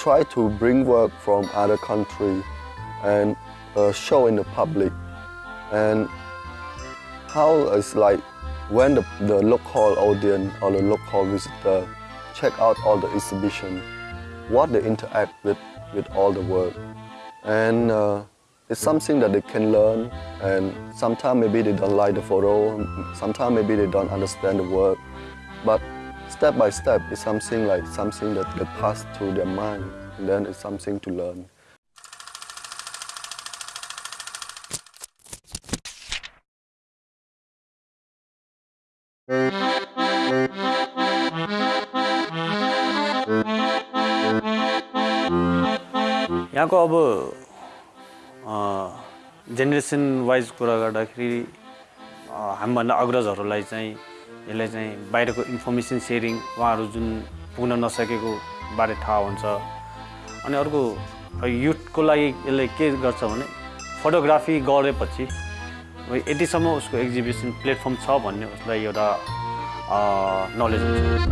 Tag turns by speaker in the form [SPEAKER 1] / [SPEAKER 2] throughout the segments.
[SPEAKER 1] try to bring work from other country and uh, show in the public and how it's like when the, the local audience or the local visitor check out all the exhibition, what they interact with, with all the work. And uh, it's something that they can learn and sometimes maybe they don't like the photo, sometimes maybe they don't understand the work. But step by step, it's something like something that get passed through their mind and then it's something to learn.
[SPEAKER 2] यहाँ को अब generation wise कुरा गर्दाखेरि हामीभन्दा अग्रजहरूलाई चाहिँ यसलाई चाहिँ बाहिरको इन्फर्मेसन सेयरिङ उहाँहरू जुन पुग्न नसकेको बारे थाहा हुन्छ। अनि अर्को युथको लागि यसले के गर्छ भने फोटोग्राफी गरेपछि यतिसम्म उसको एक्जिबिसन प्लेटफर्म छ भन्ने उसलाई एउटा नलेज हुन्छ।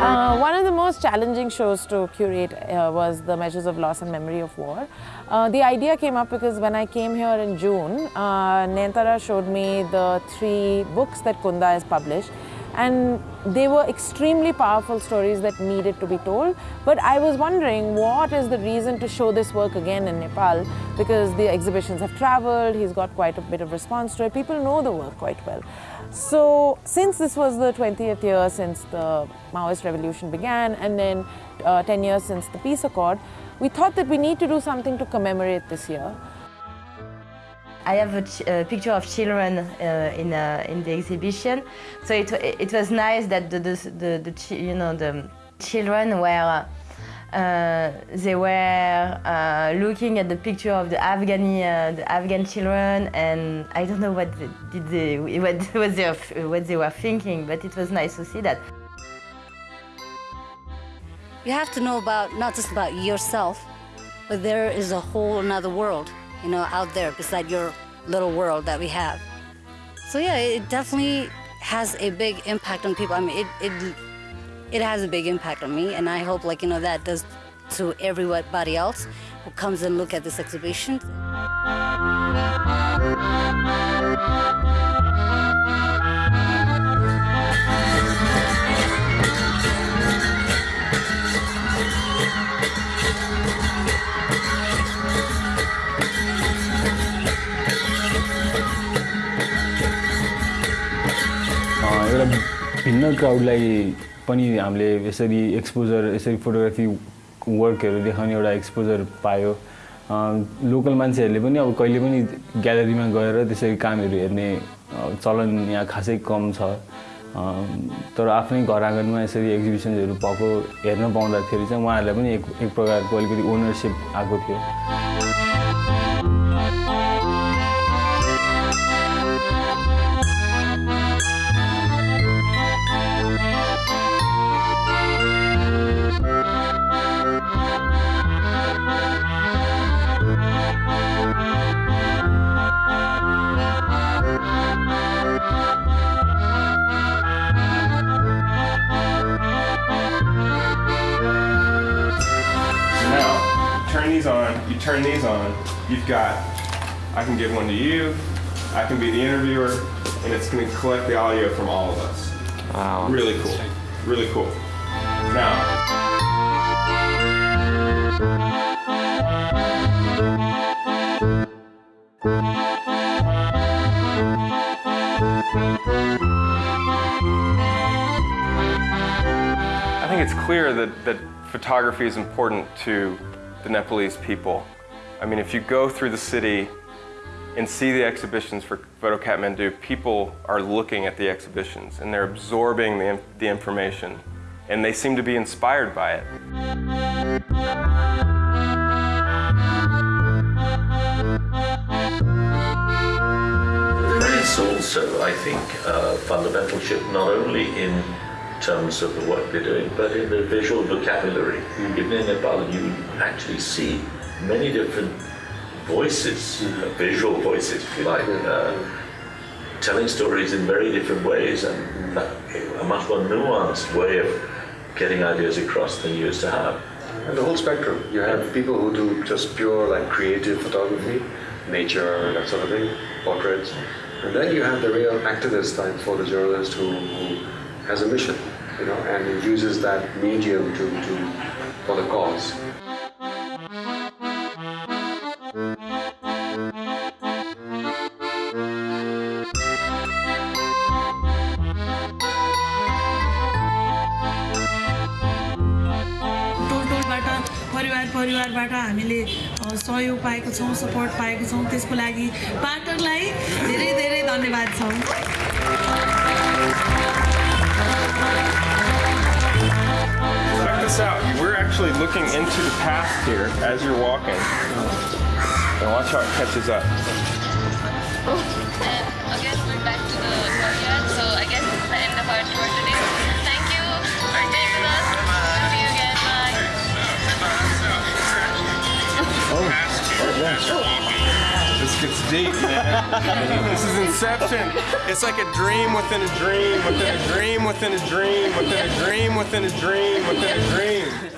[SPEAKER 3] Uh, one of the most challenging shows to curate uh, was the Measures of Loss and Memory of War. Uh, the idea came up because when I came here in June, uh, Nayantara showed me the three books that Kunda has published and they were extremely powerful stories that needed to be told. But I was wondering what is the reason to show this work again in Nepal because the exhibitions have traveled, he's got quite a bit of response to it, people know the work quite well. So since this was the 20th year since the Maoist revolution began and then uh, 10 years since the peace accord, we thought that we need to do something to commemorate this year.
[SPEAKER 4] I have a, a picture of children uh, in, uh, in the exhibition, so it, it was nice that the, the, the, the you know, the children were uh, they were uh, looking at the picture of the Afghani, uh, the Afghan children, and I don't know what did they, what, they, what they were thinking, but it was nice to see that.
[SPEAKER 5] You have to know about not just about yourself, but there is a whole another world, you know, out there beside your little world that we have. So yeah, it definitely has a big impact on people. I mean, it, it it has a big impact on me, and I hope, like, you know, that does to everybody else who comes and look at this exhibition.
[SPEAKER 6] भिन्न क्राउडलाई पनि हामीले यसरी exposure यसरी photography वर्कहरू देखाउने एउटा exposure पायो। Local मान्छेहरूले पनि अब कहिले पनि ग्यालेरीमा गएर त्यसरी कामहरू हेर्ने चलन यहाँ खासै कम छ। तर आफ्नै घर आँगनमा यसरी एक्जिबिसन्सहरू भएको हेर्न पाउँदाखेरि चाहिँ उहाँहरूलाई पनि एक एक प्रकारको अलिकति ओनरसिप आएको थियो।
[SPEAKER 7] Turn these on, you've got, I can give one to you, I can be the interviewer, and it's going to collect the audio from all of us. Wow. Really cool. Really cool. Now, I think it's clear that, that photography is important to the Nepalese people. I mean, if you go through the city and see the exhibitions for Photo Kathmandu, people are looking at the exhibitions and they're absorbing the, the information and they seem to be inspired by it.
[SPEAKER 8] There is also, I think, a fundamental shift not only in terms of the work they're doing, but in the visual vocabulary. Mm. In Nepal, you actually see many different voices, mm. uh, visual voices, if you like. Uh, telling stories in very different ways and a much more nuanced way of getting ideas across than you used to have.
[SPEAKER 9] And the whole spectrum. You have people who do just pure like creative photography, nature, that sort of thing, portraits. And then you have the real activist type photojournalist who, who has a mission, you know, and uses that medium to, to for the cause.
[SPEAKER 10] परिवारबाट हामीले अ, सहयोग पाएको छौँ support पाएको छौँ त्यसको लागि पार्टनरलाई धेरै धेरै धन्यवाद छौँ
[SPEAKER 7] Check this out. We're actually looking into the past here as you're walking. And watch how it catches up. Gets deep, man. this is Inception. It's like a dream within a dream, within a dream, within a dream, within a dream, within a dream, within a dream.